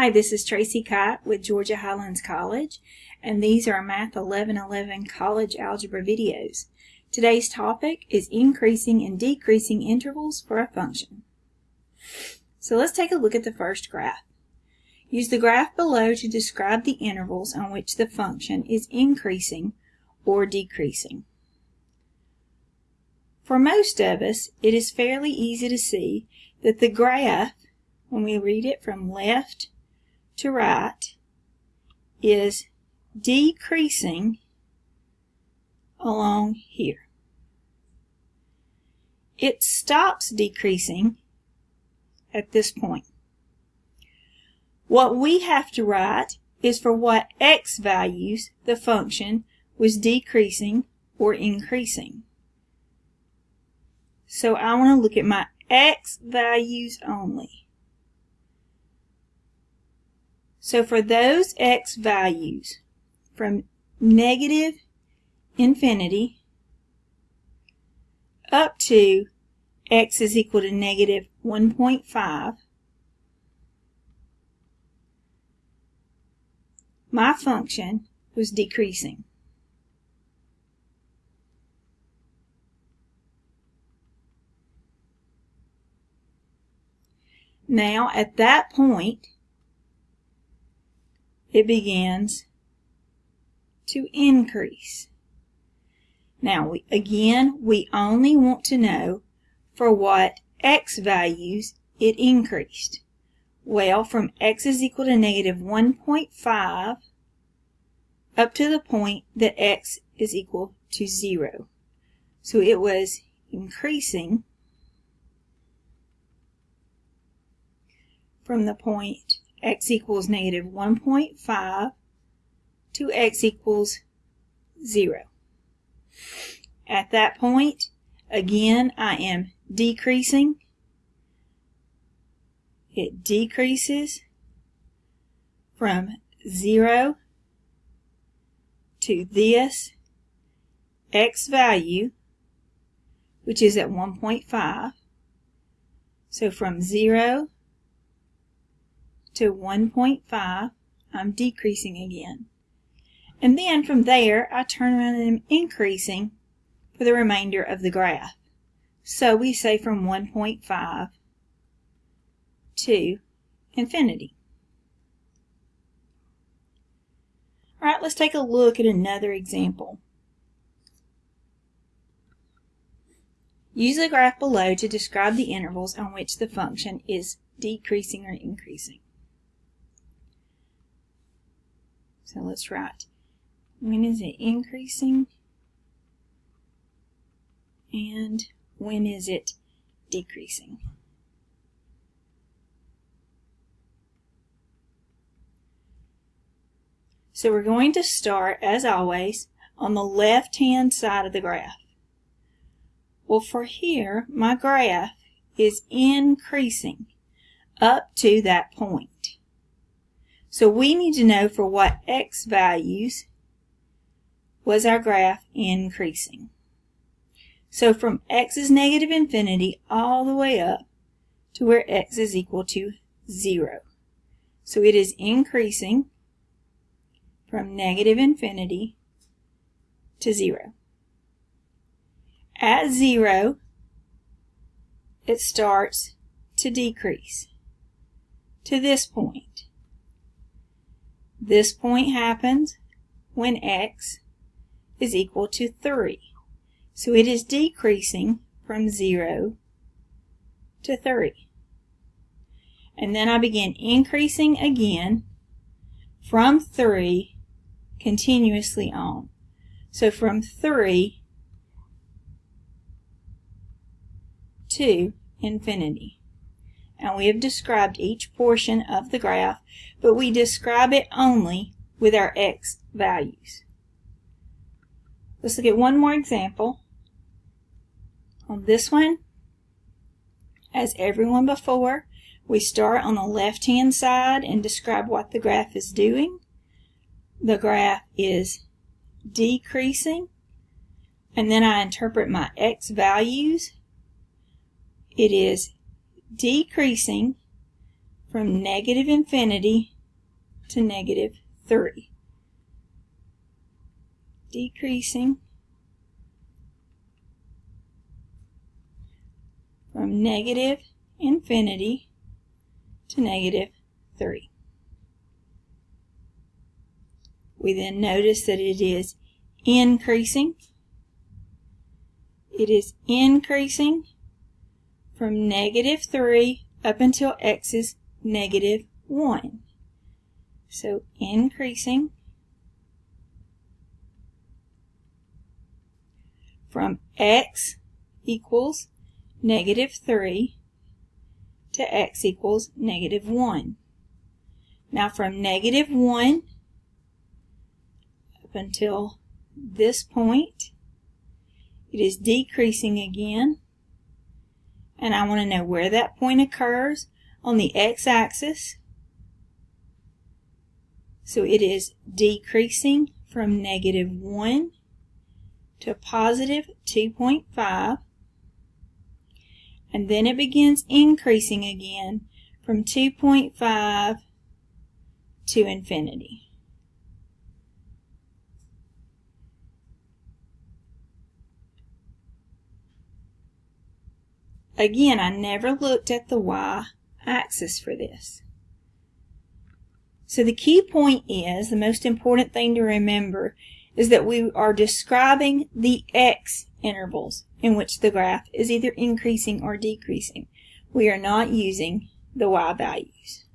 Hi, this is Tracy Kite with Georgia Highlands College, and these are Math 1111 College Algebra videos. Today's topic is increasing and decreasing intervals for a function. So let's take a look at the first graph. Use the graph below to describe the intervals on which the function is increasing or decreasing. For most of us, it is fairly easy to see that the graph, when we read it from left to right, is decreasing along here. It stops decreasing at this point. What we have to write is for what x values the function was decreasing or increasing. So I want to look at my x values only. So for those x values from negative infinity up to x is equal to negative 1.5, my function was decreasing. Now, at that point, it begins to increase. Now, we, again, we only want to know for what x values it increased. Well, from x is equal to negative 1.5 up to the point that x is equal to 0. So it was increasing from the point x equals negative 1.5 to x equals 0. At that point, again, I am decreasing. It decreases from 0 to this x value, which is at 1.5. So from 0 to 1.5, I'm decreasing again. And then from there, I turn around and I'm increasing for the remainder of the graph. So we say from 1.5 to infinity. All right, let's take a look at another example. Use the graph below to describe the intervals on which the function is decreasing or increasing. So let's write, when is it increasing? And when is it decreasing? So we're going to start, as always, on the left-hand side of the graph. Well, for here, my graph is increasing up to that point. So we need to know for what x values was our graph increasing. So from x is negative infinity all the way up to where x is equal to 0. So it is increasing from negative infinity to 0. At 0, it starts to decrease to this point. This point happens when x is equal to 3. So it is decreasing from 0 to 3. And then I begin increasing again from 3 continuously on. So from 3 to infinity and we have described each portion of the graph, but we describe it only with our x values. Let's look at one more example. On this one, as everyone before, we start on the left-hand side and describe what the graph is doing. The graph is decreasing, and then I interpret my x values. It is decreasing from negative infinity to negative 3. Decreasing from negative infinity to negative 3. We then notice that it is increasing. It is increasing from negative 3 up until x is negative 1. So increasing from x equals negative 3 to x equals negative 1. Now from negative 1 up until this point, it is decreasing again. And I want to know where that point occurs on the x-axis. So it is decreasing from negative 1 to positive 2.5 and then it begins increasing again from 2.5 to infinity. Again, I never looked at the y-axis for this. So the key point is, the most important thing to remember, is that we are describing the x intervals in which the graph is either increasing or decreasing. We are not using the y values.